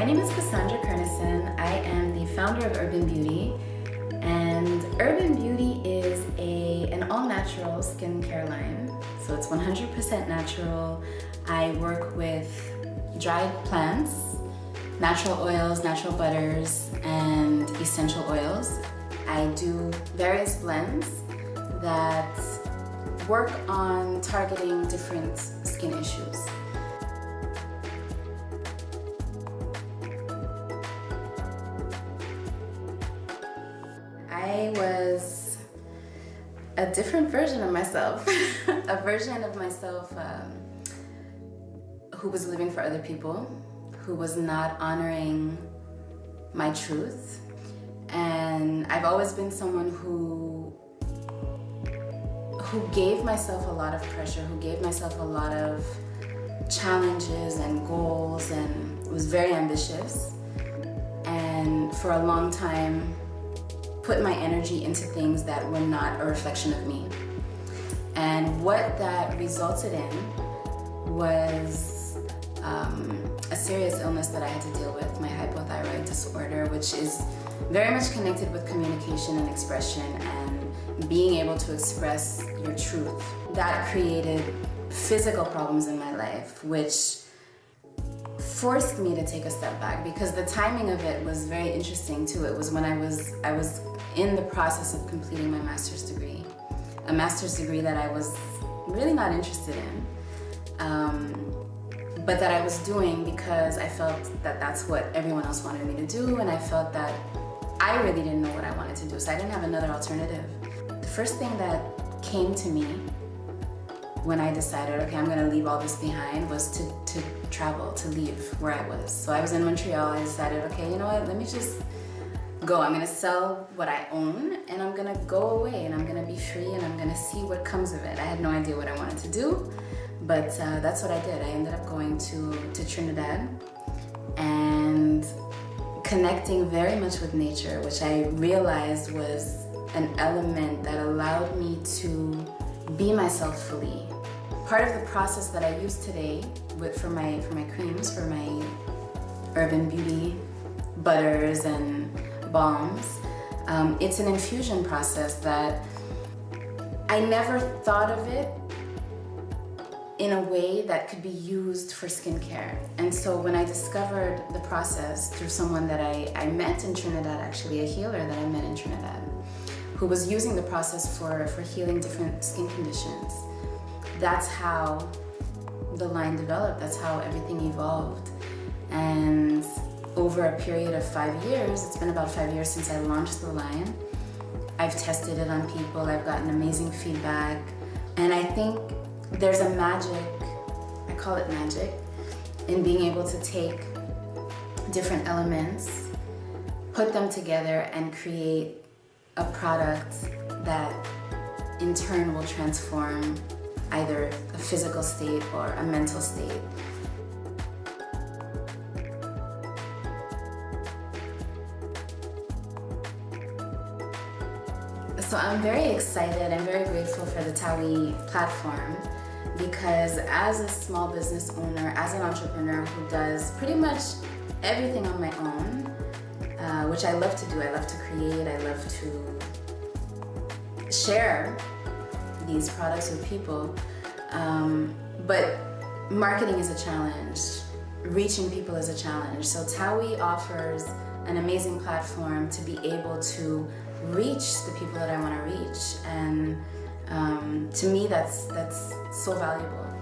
My name is Cassandra Kernison. I am the founder of Urban Beauty. And Urban Beauty is a, an all-natural skincare line. So it's 100% natural. I work with dried plants, natural oils, natural butters, and essential oils. I do various blends that work on targeting different skin issues. I was a different version of myself, a version of myself um, who was living for other people, who was not honoring my truth. And I've always been someone who who gave myself a lot of pressure, who gave myself a lot of challenges and goals and was very ambitious. And for a long time, put my energy into things that were not a reflection of me. And what that resulted in was um, a serious illness that I had to deal with, my hypothyroid disorder, which is very much connected with communication and expression and being able to express your truth. That created physical problems in my life, which forced me to take a step back because the timing of it was very interesting too. It was when I was I was in the process of completing my master's degree, a master's degree that I was really not interested in, um, but that I was doing because I felt that that's what everyone else wanted me to do, and I felt that I really didn't know what I wanted to do, so I didn't have another alternative. The first thing that came to me when I decided, okay, I'm gonna leave all this behind was to, to travel, to leave where I was. So I was in Montreal, I decided, okay, you know what, let me just go. I'm gonna sell what I own and I'm gonna go away and I'm gonna be free and I'm gonna see what comes of it. I had no idea what I wanted to do, but uh, that's what I did. I ended up going to, to Trinidad and connecting very much with nature, which I realized was an element that allowed me to be myself fully. Part of the process that I use today with, for, my, for my creams, for my urban beauty butters and balms, um, it's an infusion process that I never thought of it in a way that could be used for skincare. And so when I discovered the process through someone that I, I met in Trinidad, actually a healer that I met in Trinidad, who was using the process for, for healing different skin conditions. That's how the line developed, that's how everything evolved. And over a period of five years, it's been about five years since I launched the line, I've tested it on people, I've gotten amazing feedback, and I think there's a magic, I call it magic, in being able to take different elements, put them together and create a product that in turn will transform either a physical state or a mental state. So I'm very excited and very grateful for the Tawi platform because as a small business owner, as an entrepreneur who does pretty much everything on my own, uh, which I love to do. I love to create, I love to share these products with people. Um, but marketing is a challenge. Reaching people is a challenge. So Tawi offers an amazing platform to be able to reach the people that I want to reach. And um, to me, that's, that's so valuable.